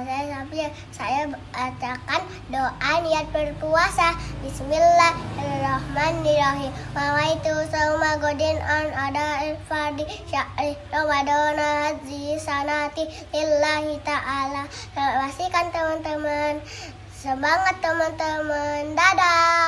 saya sambil saya bacakan doa niat berpuasa. Bismillahirrahmanirrahim. Wa itu sama godin an ada fardi syahri Ramadan haji sanati lillahi ta'ala. Terima kasih kan teman-teman. Semangat teman-teman. Dadah.